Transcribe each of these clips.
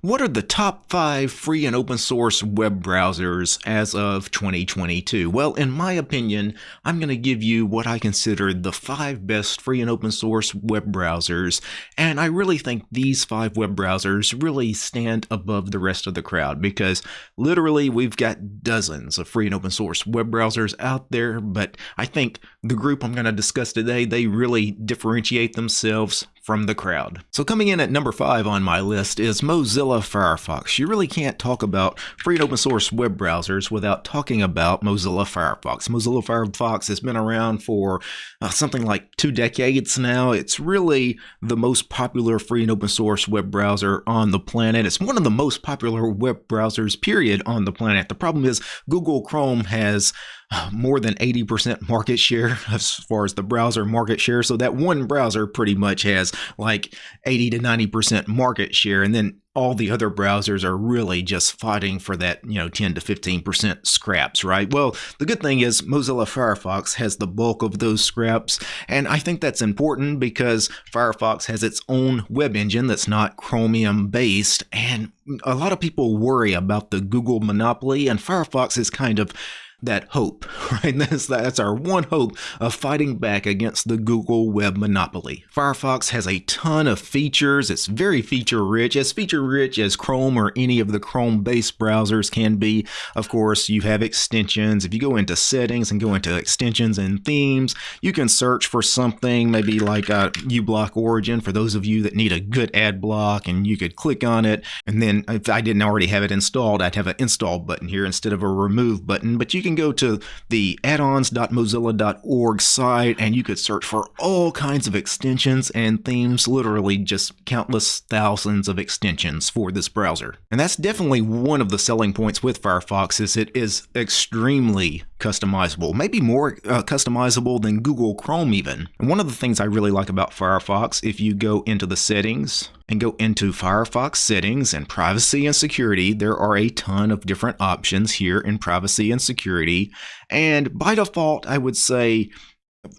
What are the top five free and open source web browsers as of 2022? Well, in my opinion, I'm going to give you what I consider the five best free and open source web browsers, and I really think these five web browsers really stand above the rest of the crowd because literally we've got dozens of free and open source web browsers out there, but I think the group I'm going to discuss today, they really differentiate themselves from the crowd. So coming in at number five on my list is Mozilla Firefox. You really can't talk about free and open source web browsers without talking about Mozilla Firefox. Mozilla Firefox has been around for uh, something like two decades now. It's really the most popular free and open source web browser on the planet. It's one of the most popular web browsers, period, on the planet. The problem is Google Chrome has more than 80% market share as far as the browser market share. So that one browser pretty much has like 80 to 90% market share. And then all the other browsers are really just fighting for that, you know, 10 to 15% scraps, right? Well, the good thing is Mozilla Firefox has the bulk of those scraps. And I think that's important because Firefox has its own web engine that's not Chromium based. And a lot of people worry about the Google monopoly, and Firefox is kind of that hope, right? That's, that's our one hope of fighting back against the Google web monopoly. Firefox has a ton of features. It's very feature rich, as feature rich as Chrome or any of the Chrome based browsers can be. Of course, you have extensions. If you go into settings and go into extensions and themes, you can search for something maybe like a uBlock Origin for those of you that need a good ad block and you could click on it. And then if I didn't already have it installed, I'd have an install button here instead of a remove button, but you can can go to the addons.mozilla.org site and you could search for all kinds of extensions and themes, literally just countless thousands of extensions for this browser. And that's definitely one of the selling points with Firefox is it is extremely customizable, maybe more uh, customizable than Google Chrome even. And one of the things I really like about Firefox, if you go into the settings and go into Firefox settings and privacy and security, there are a ton of different options here in privacy and security. And by default, I would say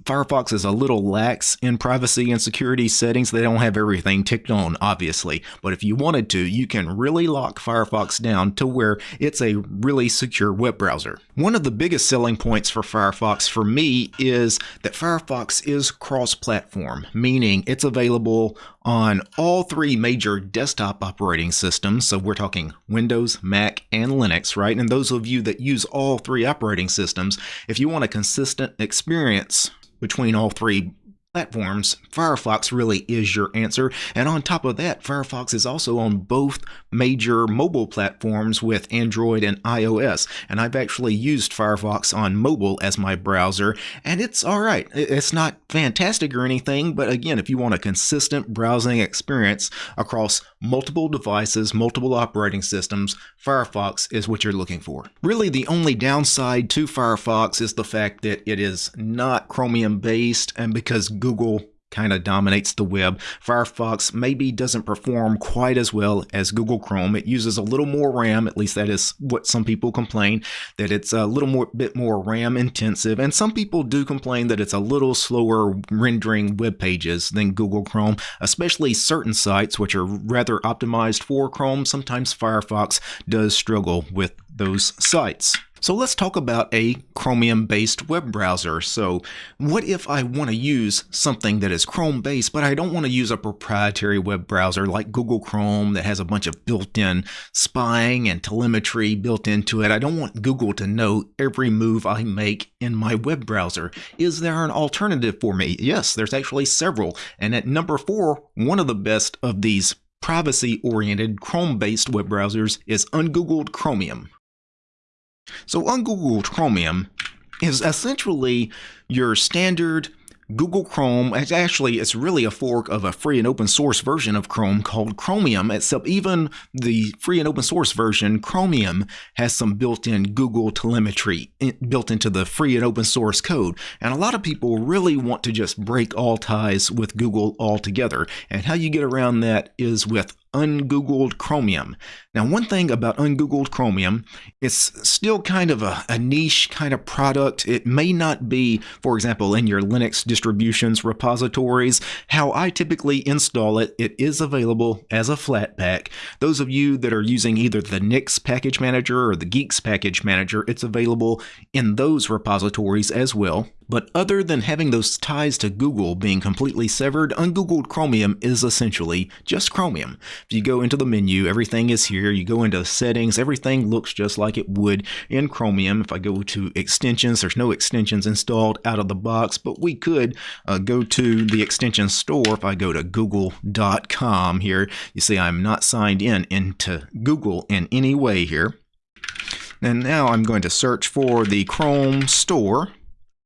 Firefox is a little lax in privacy and security settings. They don't have everything ticked on, obviously, but if you wanted to, you can really lock Firefox down to where it's a really secure web browser. One of the biggest selling points for Firefox for me is that Firefox is cross-platform, meaning it's available on all three major desktop operating systems. So we're talking Windows, Mac, and Linux, right? And those of you that use all three operating systems, if you want a consistent experience between all three platforms, Firefox really is your answer. And on top of that, Firefox is also on both major mobile platforms with Android and iOS. And I've actually used Firefox on mobile as my browser, and it's all right. It's not fantastic or anything, but again, if you want a consistent browsing experience across multiple devices, multiple operating systems, Firefox is what you're looking for. Really, the only downside to Firefox is the fact that it is not Chromium based, and because Google kind of dominates the web. Firefox maybe doesn't perform quite as well as Google Chrome. It uses a little more RAM, at least that is what some people complain, that it's a little more bit more RAM intensive. And some people do complain that it's a little slower rendering web pages than Google Chrome, especially certain sites which are rather optimized for Chrome. Sometimes Firefox does struggle with those sites. So let's talk about a Chromium based web browser. So what if I want to use something that is Chrome based, but I don't want to use a proprietary web browser like Google Chrome that has a bunch of built-in spying and telemetry built into it. I don't want Google to know every move I make in my web browser. Is there an alternative for me? Yes, there's actually several. And at number four, one of the best of these privacy oriented Chrome based web browsers is Ungoogled Chromium. So Ungoogled Chromium is essentially your standard Google Chrome, actually, it's really a fork of a free and open source version of Chrome called Chromium, except even the free and open source version, Chromium, has some built in Google telemetry built into the free and open source code. And a lot of people really want to just break all ties with Google altogether. And how you get around that is with ungoogled Chromium. Now, one thing about ungoogled Chromium, it's still kind of a, a, niche kind of product. It may not be, for example, in your Linux distributions repositories. How I typically install it, it is available as a Flatpak. Those of you that are using either the Nix package manager or the Guix package manager, it's available in those repositories as well. But other than having those ties to Google being completely severed, ungoogled Chromium is essentially just Chromium. If you go into the menu, everything is here. You go into settings, everything looks just like it would in Chromium. If I go to extensions, there's no extensions installed out of the box, but we could uh, go to the extension store. If I go to google.com here, you see I'm not signed in into Google in any way here. And now I'm going to search for the Chrome store.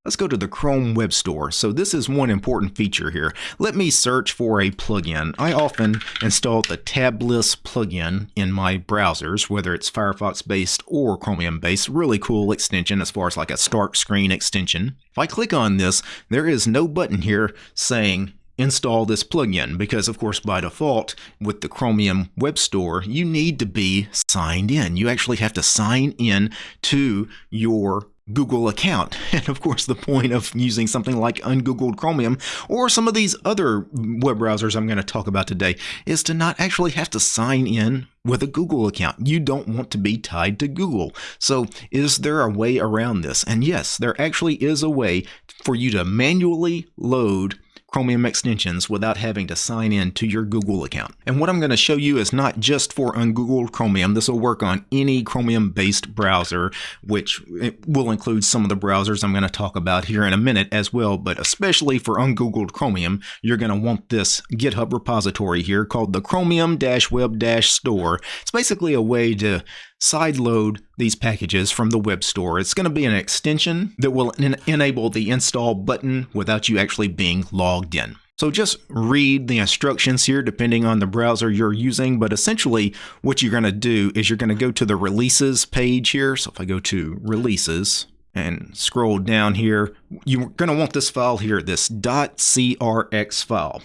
Let's go to the Chrome Web Store. So this is one important feature here. Let me search for a plugin. I often install the Tabliss plugin in my browsers, whether it's Firefox based or Chromium based. Really cool extension as far as like a start screen extension. If I click on this, there is no button here saying install this plugin because of course by default with the Chromium Web Store you need to be signed in. You actually have to sign in to your Google account. And of course, the point of using something like ungoogled Chromium or some of these other web browsers I'm going to talk about today is to not actually have to sign in with a Google account. You don't want to be tied to Google. So, is there a way around this? And yes, there actually is a way for you to manually load Chromium extensions without having to sign in to your Google account. And what I'm going to show you is not just for ungoogled Chromium. This will work on any Chromium-based browser, which will include some of the browsers I'm going to talk about here in a minute as well. But especially for ungoogled Chromium, you're going to want this GitHub repository here called the Chromium-Web-Store. It's basically a way to sideload these packages from the web store. It's going to be an extension that will en enable the install button without you actually being logged in. So just read the instructions here depending on the browser you're using, but essentially what you're going to do is you're going to go to the releases page here. So if I go to releases and scroll down here, you're going to want this file here, this .crx file.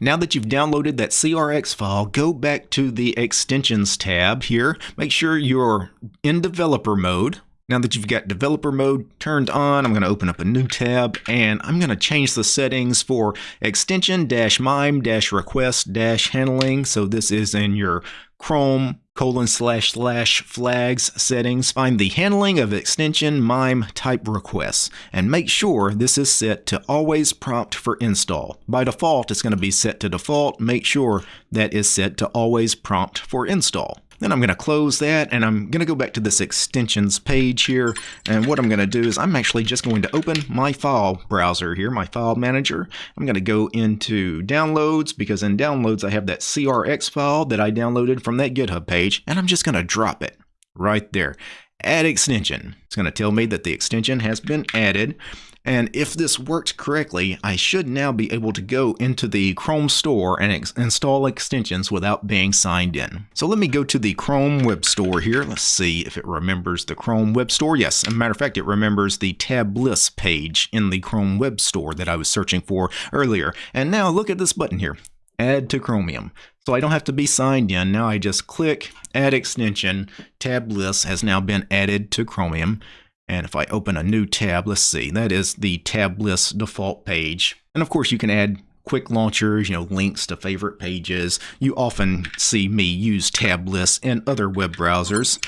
Now that you've downloaded that CRX file, go back to the Extensions tab here. Make sure you're in developer mode. Now that you've got developer mode turned on, I'm going to open up a new tab and I'm going to change the settings for extension-mime-request-handling. So this is in your Chrome colon slash slash flags settings, find the handling of extension MIME type requests, and make sure this is set to always prompt for install. By default, it's going to be set to default. Make sure that is set to always prompt for install. Then I'm going to close that and I'm going to go back to this extensions page here. And what I'm going to do is I'm actually just going to open my file browser here, my file manager. I'm going to go into downloads because in downloads I have that CRX file that I downloaded from that GitHub page and I'm just going to drop it right there. Add extension. It's going to tell me that the extension has been added. And if this worked correctly, I should now be able to go into the Chrome store and ex install extensions without being signed in. So let me go to the Chrome Web Store here. Let's see if it remembers the Chrome Web Store. Yes, matter of fact, it remembers the Tabliss page in the Chrome Web Store that I was searching for earlier. And now look at this button here, Add to Chromium. So I don't have to be signed in. Now I just click Add Extension. Tabliss has now been added to Chromium. And if I open a new tab, let's see, that is the Tabliss default page. And of course you can add quick launchers, you know, links to favorite pages. You often see me use Tabliss in other web browsers,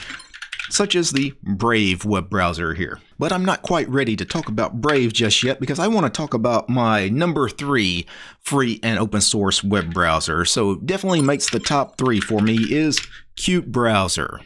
such as the Brave web browser here. But I'm not quite ready to talk about Brave just yet because I want to talk about my number three free and open source web browser. So definitely makes the top three for me is qutebrowser.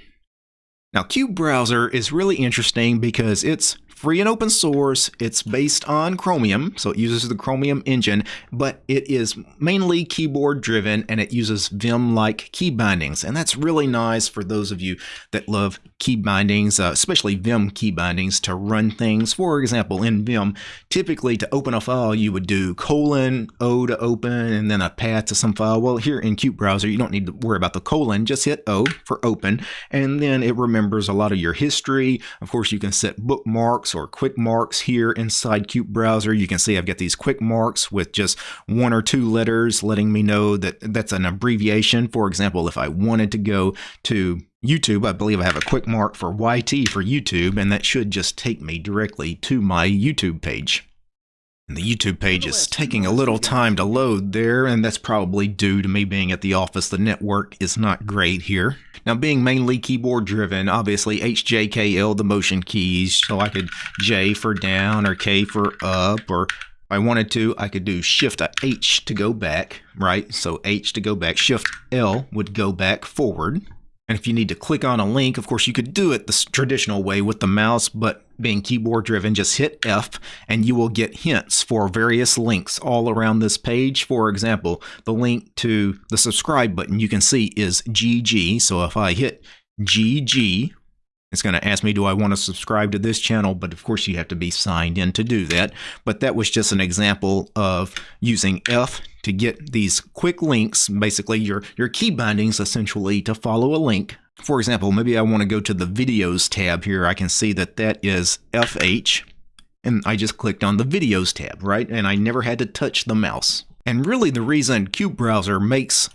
Now, qutebrowser is really interesting because it's free and open source. It's based on Chromium, so it uses the Chromium engine, but it is mainly keyboard driven and it uses Vim-like key bindings. And that's really nice for those of you that love key bindings, uh, especially Vim key bindings to run things. For example, in Vim, typically to open a file, you would do colon O to open and then a path to some file. Well, here in qutebrowser, you don't need to worry about the colon, just hit O for open, and then it remembers a lot of your history. Of course, you can set bookmarks marks or quick marks here inside qutebrowser. You can see I've got these quick marks with just one or two letters letting me know that that's an abbreviation. For example, if I wanted to go to YouTube, I believe I have a quick mark for YT for YouTube, and that should just take me directly to my YouTube page. The YouTube page is taking a little time to load there, and that's probably due to me being at the office. The network is not great here. Now, being mainly keyboard driven, obviously HJKL, the motion keys, so I could J for down or K for up, or if I wanted to, I could do Shift H to go back, right? So H to go back, Shift L would go back forward. And if you need to click on a link, of course, you could do it the traditional way with the mouse, but being keyboard driven, just hit F and you will get hints for various links all around this page. For example, the link to the subscribe button you can see is GG. So if I hit GG, it's going to ask me, do I want to subscribe to this channel? But of course, you have to be signed in to do that. But that was just an example of using F to get these quick links, basically your, your key bindings essentially to follow a link. For example, maybe I want to go to the videos tab here. I can see that that is FH and I just clicked on the videos tab, right? And I never had to touch the mouse. And really the reason qutebrowser makes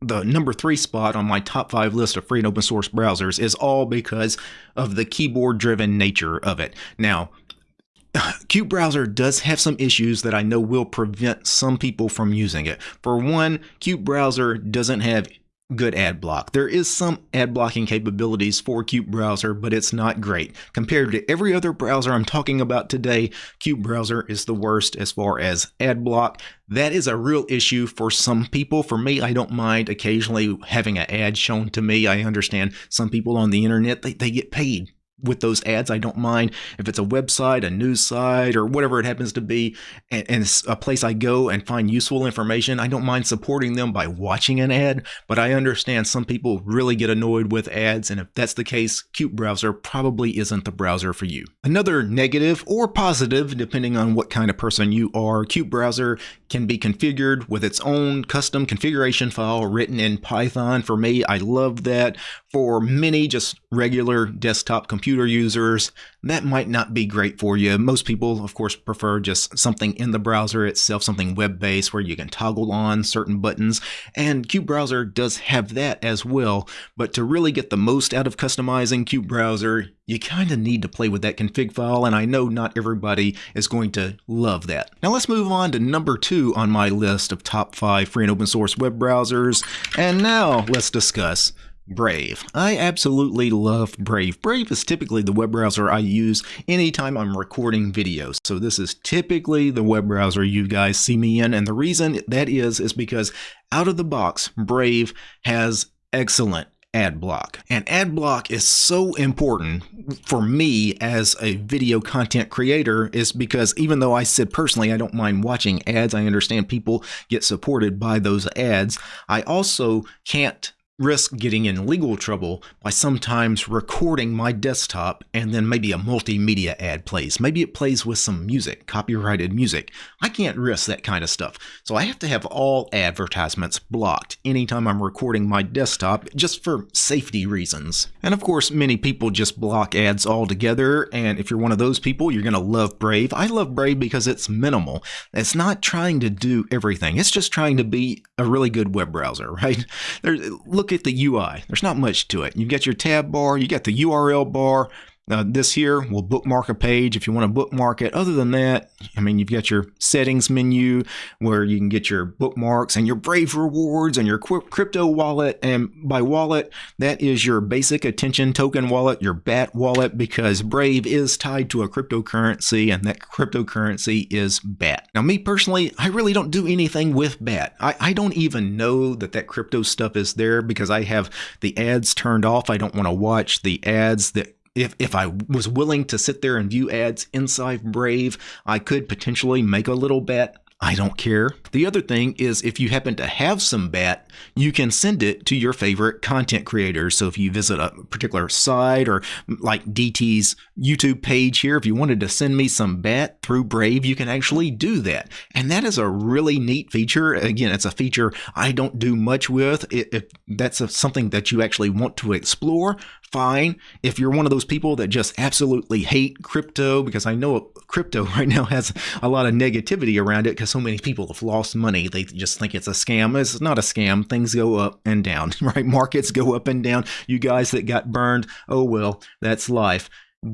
the number three spot on my top five list of free and open source browsers is all because of the keyboard driven nature of it. Now, qutebrowser does have some issues that I know will prevent some people from using it. For one, qutebrowser doesn't have good ad block. There is some ad blocking capabilities for qutebrowser, but it's not great. Compared to every other browser I'm talking about today, qutebrowser is the worst as far as ad block. That is a real issue for some people. For me, I don't mind occasionally having an ad shown to me. I understand some people on the internet, they, they get paid with those ads. I don't mind if it's a website, a news site, or whatever it happens to be, and, and, it's a place I go and find useful information. I don't mind supporting them by watching an ad, but I understand some people really get annoyed with ads, and if that's the case, qutebrowser probably isn't the browser for you. Another negative or positive, depending on what kind of person you are, qutebrowser can be configured with its own custom configuration file written in Python. For me, I love that. For many just regular desktop computers, computer users, that might not be great for you. Most people, of course, prefer just something in the browser itself, something web-based where you can toggle on certain buttons. And qutebrowser does have that as well. But to really get the most out of customizing qutebrowser, you kind of need to play with that config file, and I know not everybody is going to love that. Now let's move on to number two on my list of top five free and open source web browsers. And now let's discuss Brave. I absolutely love Brave. Brave is typically the web browser I use anytime I'm recording videos. So this is typically the web browser you guys see me in. And the reason that is, is because out of the box, Brave has excellent ad block. And ad block is so important for me as a video content creator is because even though I said personally I don't mind watching ads, I understand people get supported by those ads, I also can't risk getting in legal trouble by sometimes recording my desktop and then maybe a multimedia ad plays. Maybe it plays with some music, copyrighted music. I can't risk that kind of stuff. So I have to have all advertisements blocked anytime I'm recording my desktop just for safety reasons. And of course, many people just block ads altogether. And if you're one of those people, you're going to love Brave. I love Brave because it's minimal. It's not trying to do everything. It's just trying to be a really good web browser, right? Look look at the UI. There's not much to it. You've got your tab bar, you got the URL bar, uh, this here will bookmark a page if you want to bookmark it. Other than that, I mean, you've got your settings menu where you can get your bookmarks and your Brave rewards and your crypto wallet. And by wallet, that is your basic attention token wallet, your BAT wallet, because Brave is tied to a cryptocurrency and that cryptocurrency is BAT. Now, me personally, I really don't do anything with BAT. I, I don't even know that that crypto stuff is there because I have the ads turned off. I don't want to watch the ads that if, if I was willing to sit there and view ads inside Brave, I could potentially make a little bet I don't care. The other thing is if you happen to have some BAT, you can send it to your favorite content creators. So if you visit a particular site or mm, like DT's YouTube page here, if you wanted to send me some BAT through Brave, you can actually do that. And that is a really neat feature. Again, it's a feature I don't do much with. If that's something that you actually want to explore, fine. If you're one of those people that just absolutely hate crypto, because I know crypto right now has a lot of negativity around it because so many people have lost money. They just think it's a scam. It's not a scam. Things go up and down, right? Markets go up and down. You guys that got burned, oh well, that's life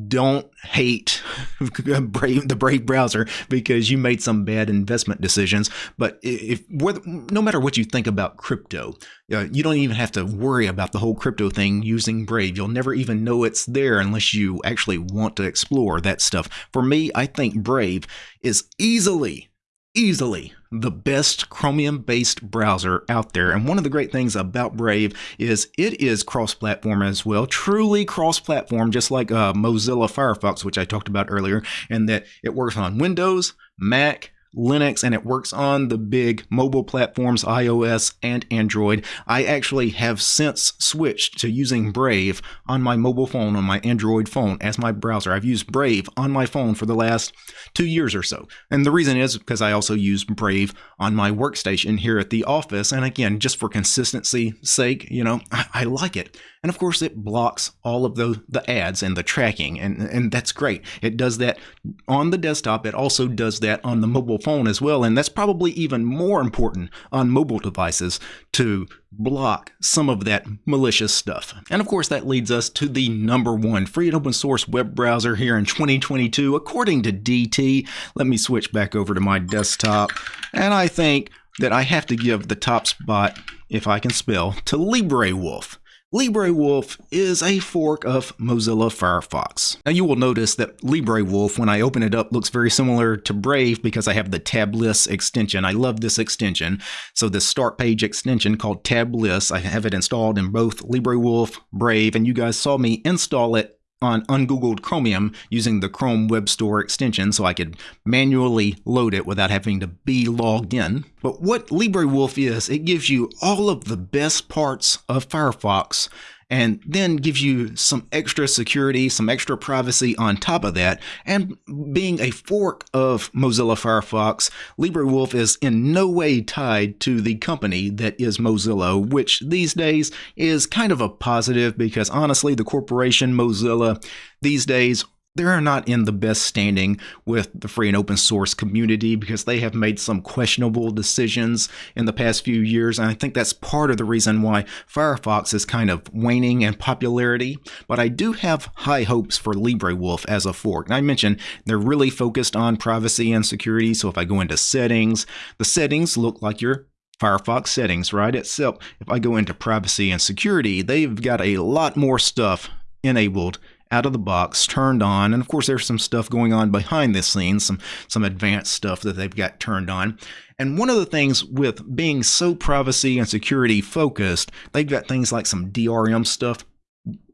don't hate the Brave browser because you made some bad investment decisions. But if no matter what you think about crypto, uh, you don't even have to worry about the whole crypto thing using Brave. You'll never even know it's there unless you actually want to explore that stuff. For me, I think Brave is easily easily the best Chromium based browser out there. And one of the great things about Brave is it is cross platform as well, truly cross platform, just like uh, Mozilla Firefox, which I talked about earlier, and that it works on Windows, Mac, Linux and it works on the big mobile platforms iOS and Android. I actually have since switched to using Brave on my mobile phone, on my Android phone, as my browser. I've used Brave on my phone for the last two years or so. And the reason is because I also use Brave on my workstation here at the office. And again, just for consistency sake, you know, I, I like it. And of course, it blocks all of the, the ads and the tracking, and, and that's great. It does that on the desktop. It also does that on the mobile phone as well. And that's probably even more important on mobile devices to block some of that malicious stuff. And of course, that leads us to the number one free and open source web browser here in 2022, according to DT. Let me switch back over to my desktop. And I think that I have to give the top spot, if I can spell, to LibreWolf. LibreWolf is a fork of Mozilla Firefox. Now you will notice that LibreWolf, when I open it up, looks very similar to Brave because I have the Tabliss extension. I love this extension. So this start page extension called Tabliss, I have it installed in both LibreWolf, Brave, and you guys saw me install it on ungoogled Chromium using the Chrome Web Store extension so I could manually load it without having to be logged in. But what LibreWolf is, it gives you all of the best parts of Firefox and then gives you some extra security, some extra privacy on top of that. And being a fork of Mozilla Firefox, LibreWolf is in no way tied to the company that is Mozilla, which these days is kind of a positive because honestly, the corporation Mozilla these days they're not in the best standing with the free and open source community because they have made some questionable decisions in the past few years. And I think that's part of the reason why Firefox is kind of waning in popularity. But I do have high hopes for LibreWolf as a fork. And I mentioned they're really focused on privacy and security. So if I go into settings, the settings look like your Firefox settings, right? Except if I go into privacy and security, they've got a lot more stuff enabled out of the box, turned on, and of course there's some stuff going on behind the scenes, some some advanced stuff that they've got turned on. And one of the things with being so privacy and security focused, they've got things like some DRM stuff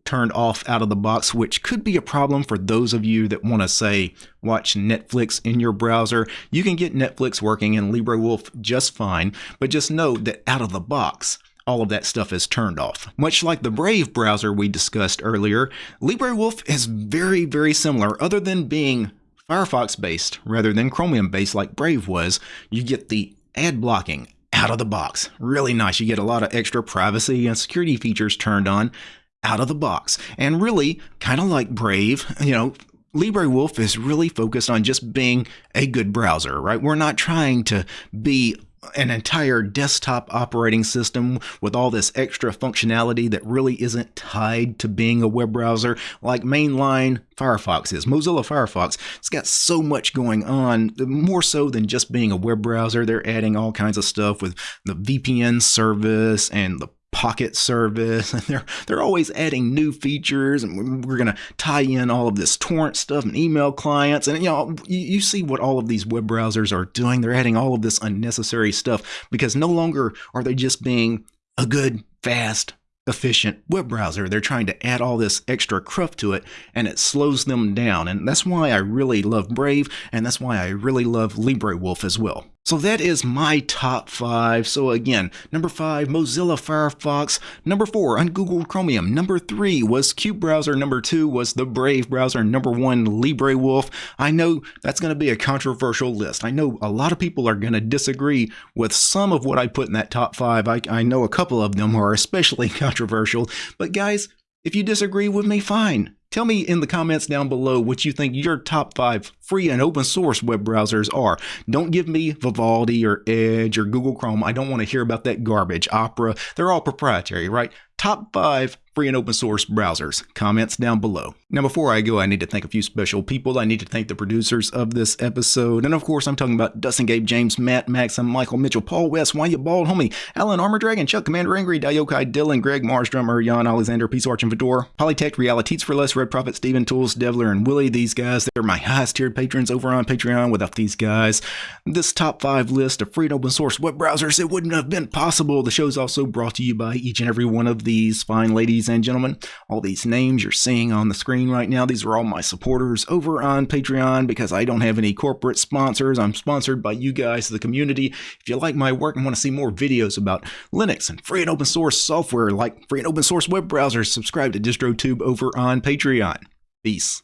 turned off out of the box, which could be a problem for those of you that want to say watch Netflix in your browser. You can get Netflix working in LibreWolf just fine, but just know that out of the box, all of that stuff is turned off. Much like the Brave browser we discussed earlier, LibreWolf is very, very similar, other than being Firefox based rather than Chromium based like Brave was. You get the ad blocking out of the box. Really nice. You get a lot of extra privacy and security features turned on out of the box. And really, kind of like Brave, you know, LibreWolf is really focused on just being a good browser, right? We're not trying to be an entire desktop operating system with all this extra functionality that really isn't tied to being a web browser like mainline Firefox is. Mozilla Firefox, it's got so much going on, more so than just being a web browser. They're adding all kinds of stuff with the VPN service and the Pocket service, and they're they're always adding new features, and we're going to tie in all of this torrent stuff and email clients, and you know you, you see what all of these web browsers are doing. They're adding all of this unnecessary stuff because no longer are they just being a good, fast, efficient web browser. They're trying to add all this extra cruft to it and it slows them down. And that's why I really love Brave and that's why I really love LibreWolf as well. So that is my top five. So again, number five, Mozilla Firefox. Number four, ungoogled Chromium. Number three was qutebrowser. Number two was the Brave browser. Number one, LibreWolf. I know that's going to be a controversial list. I know a lot of people are going to disagree with some of what I put in that top five. I, I know a couple of them are especially controversial. But guys, if you disagree with me, fine. Tell me in the comments down below what you think your top five free and open source web browsers are. Don't give me Vivaldi or Edge or Google Chrome. I don't want to hear about that garbage. Opera, they're all proprietary, right? Top five free and open source browsers. Comments down below. Now, before I go, I need to thank a few special people. I need to thank the producers of this episode. And of course, I'm talking about Dustin Gabe James, Matt Maxim, Michael Mitchell, Paul West, Why You Bald Homie, Alan Armor Dragon, Chuck Commander Angry, Dayokai Dylan, Greg Mars Drummer, Jan Alexander, Peace Arch and Fedor, Polytech, Realities for Less, Red Prophet, Steven Tools, Devler, and Willie. These guys, they're my highest tiered patrons over on Patreon. Without these guys, this top five list of free and open source web browsers, it wouldn't have been possible. The show is also brought to you by each and every one of these fine ladies and gentlemen. All these names you're seeing on the screen right now, these are all my supporters over on Patreon because I don't have any corporate sponsors. I'm sponsored by you guys, the community. If you like my work and want to see more videos about Linux and free and open source software like free and open source web browsers, subscribe to DistroTube over on Patreon. Peace.